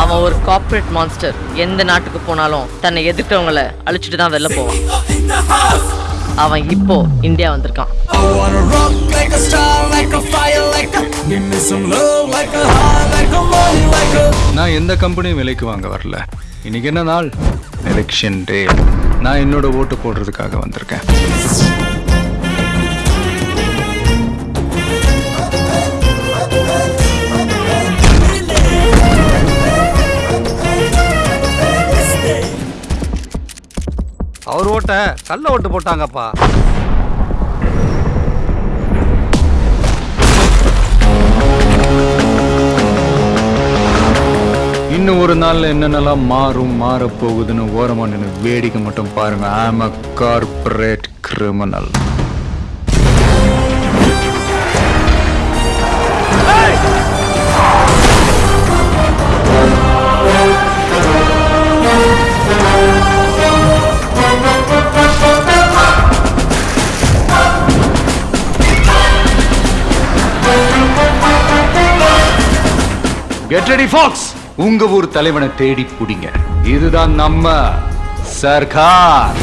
அவன் ஒரு corporate monster எந்த நாட்டுக்கு போனாலும் தன்னை எதிர்க்கிறவங்கள அழிச்சிட்டு தான் வெளில போவான். அவன் இப்போ இந்தியா வந்திருக்கான். நான் எந்த கம்பெனியும் விலைக்கு வாங்க வரல. இன்னைக்கு என்ன நாள்? எலெக்ஷன் டே நான் என்னோட ஓட்டு போடுறதுக்காக வந்திருக்கேன். அவர் ஓட்ட கள்ள ஓட்டு போட்டாங்கப்பா. இன்னும் ஒரு நாள்ல என்னென்னலாம் மாறும் மாறப் போகுதுன்னு ஓரமாக நின்று வேடிக்கை மட்டும் பாருங்க. I'm a corporate criminal get fox உங்க ஊர் தலைவனை தேடி பிடிங்க. இதுதான் நம்ம சர்க்கார்